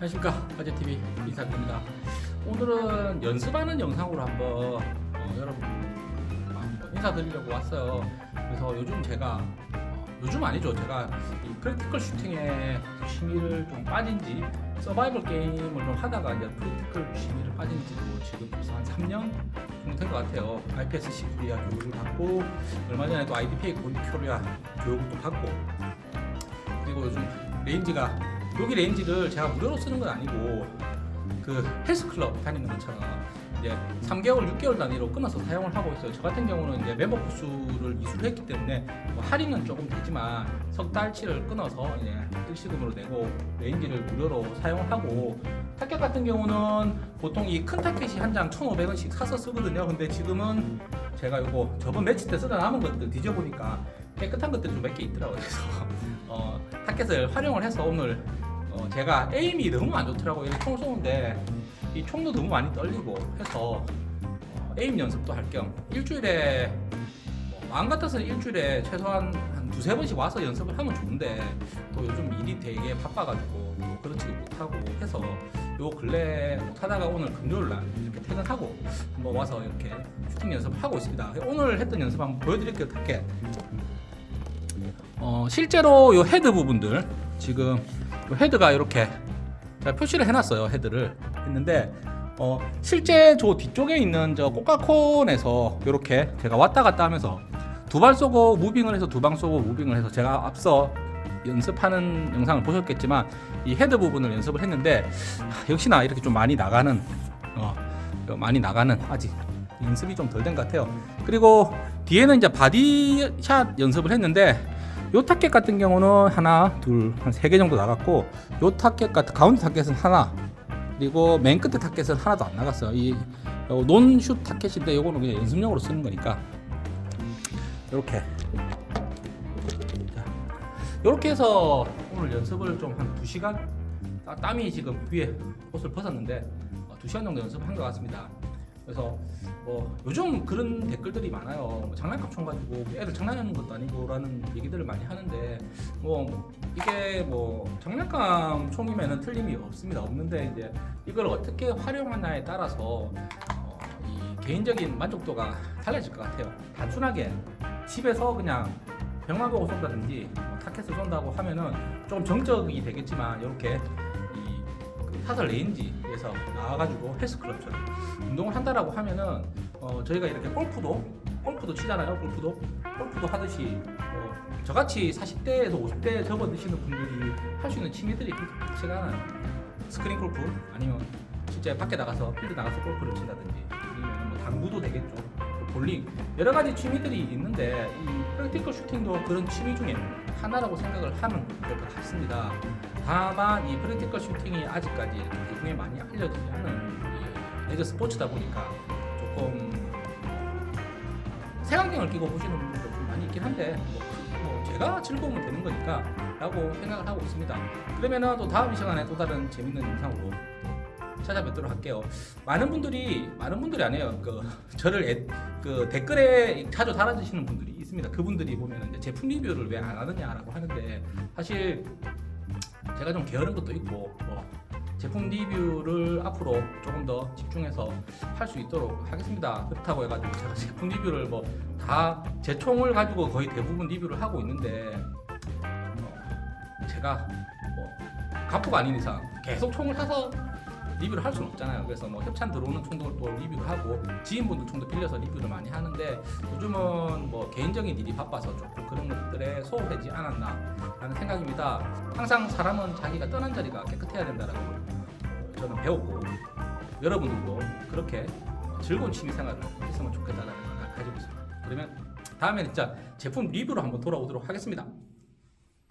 안녕하십니까. 화제TV 인사드립니다. 오늘은 연습하는 영상으로 한번 어, 여러분 한번 인사드리려고 왔어요. 그래서 요즘 제가 어, 요즘 아니죠. 제가 이 practical shooting에 취미를 좀 빠진지 서바이벌 게임을 좀 하다가 이제 practical 취미를 빠진지도 지금 벌써 한 3년 정도 된 것 같아요. IPSC 코리아 교육을 받고 얼마 전에도 IDPA 코리아 교육을 또 받고 그리고 요즘 range가 여기 range를 제가 무료로 쓰는 건 아니고 그 헬스클럽 다니는 것처럼 이제 3개월, 6개월 단위로 끊어서 사용을 하고 있어요. 저 같은 경우는 이제 멤버 코스를 이수를 했기 때문에 뭐 할인은 조금 되지만 석 달치를 끊어서 이제 일시금으로 내고 range를 무료로 사용을 하고 타켓 같은 경우는 보통 이 큰 타켓이 한 장 1,500원씩 사서 쓰거든요. 근데 지금은 제가 요거 저번 매치 때 쓰다 남은 것들 뒤져보니까 깨끗한 것들이 좀 몇 개 있더라고요. 그래서 어, 타켓을 활용을 해서 오늘 어, 제가 에임이 너무 안 좋더라고요. 이렇게 총 쏘는데 이 총도 너무 많이 떨리고 해서 어, 에임 연습도 할 겸 일주일에 뭐 마음 같아서는 일주일에 최소한 한 두세 번씩 와서 연습을 하면 좋은데 또 요즘 일이 되게 바빠가지고 또 그렇지도 못하고 해서 요 근래 못하다가 오늘 금요일날 이렇게 퇴근하고 한번 와서 이렇게 슈팅 연습을 하고 있습니다. 오늘 했던 연습 한번 보여드릴게요. 타켓. 어, 실제로 요 헤드 부분들 지금 요 헤드가 이렇게 표시를 해놨어요 헤드를. 했는데 어, 실제 저 뒤쪽에 있는 저 꼬깔콘에서 이렇게 제가 왔다 갔다 하면서 두 발 쏘고 moving을 해서 두 방 쏘고 moving을 해서 제가 앞서 연습하는 영상을 보셨겠지만 이 헤드 부분을 연습을 했는데 하, 역시나 이렇게 좀 많이 나가는 어, 많이 나가는 아직 연습이 좀 덜 된 것 같아요. 그리고 뒤에는 이제 body shot 연습을 했는데 요 타켓 같은 경우는 하나 둘 한 세 개 정도 나갔고 요 타켓 같은 가운데 타켓은 하나 그리고 맨 끝에 타켓은 하나도 안 나갔어요. 이 non-shoot 타켓인데 요거는 그냥 연습용으로 쓰는 거니까. 이렇게. 이렇게 해서 오늘 연습을 좀 한 2시간? 땀이 지금 위에 옷을 벗었는데 2시간 정도 연습한 것 같습니다 그래서 뭐 요즘 그런 댓글들이 많아요. 뭐 장난감 총 가지고 애들 장난하는 것도 아니고 라는 얘기들을 많이 하는데 뭐 이게 뭐 장난감 총이면은 틀림이 없습니다. 없는데 이제 이걸 어떻게 활용하냐에 따라서 어, 이 개인적인 만족도가 달라질 것 같아요. 단순하게 집에서 그냥 보고 쏜다든지 뭐 타켓을 쏜다고 하면은 좀 정적이 되겠지만 이렇게 사설 range에서 나와가지고 헬스클럽처럼 운동을 한다라고 하면은 어, 저희가 이렇게 골프도 골프도 치잖아요 골프도. 골프도 하듯이 어, 저같이 40대에서 50대 접어드시는 분들이 할 수 있는 취미들이 제가 않아요. 스크린 골프 아니면 실제 밖에 나가서 필드 나가서 골프를 친다든지 아니면 뭐 당구도 되겠죠. 볼링 여러 가지 취미들이 있는데 이 practical shooting도 그런 취미 중에 하나라고 생각을 될것 같습니다. 다만 이 practical shooting이 아직까지 대중에 많이 알려지지 않은 레저 스포츠다 보니까 조금 색안경을 끼고 보시는 분들도 좀 많이 있긴 한데 뭐, 뭐 제가 즐거우면 되는 거니까 라고 생각을 하고 있습니다. 그러면 또 다음 시간에 또 다른 재밌는 영상으로 찾아뵙도록 할게요. 많은 분들이 많은 분들이 아니에요. 그 저를 애, 그 댓글에 자주 달아주시는 분들이 있습니다. 그분들이 보면 이제 제품 리뷰를 왜 안 하느냐라고 하는데 사실 제가 좀 게으른 것도 있고 뭐 제품 리뷰를 앞으로 조금 더 집중해서 할 수 있도록 하겠습니다. 그렇다고 해가지고 제가 제품 리뷰를 뭐 다 제 총을 가지고 거의 대부분 리뷰를 하고 있는데 어, 제가 뭐 가프가 아닌 이상 계속 총을 사서 리뷰를 할 수는 없잖아요. 그래서 뭐 협찬 들어오는 총도 또 리뷰를 하고 지인분들 총도 빌려서 리뷰를 많이 하는데 요즘은 뭐 개인적인 일이 바빠서 조금 그런 것들에 소홀하지 않았나 라는 생각입니다. 항상 사람은 자기가 떠난 자리가 깨끗해야 된다라고 저는 배웠고 여러분들도 그렇게 즐거운 취미 생활을 했으면 좋겠다는 생각을 가지고 있습니다. 그러면 다음에 진짜 제품 리뷰로 한번 돌아오도록 하겠습니다.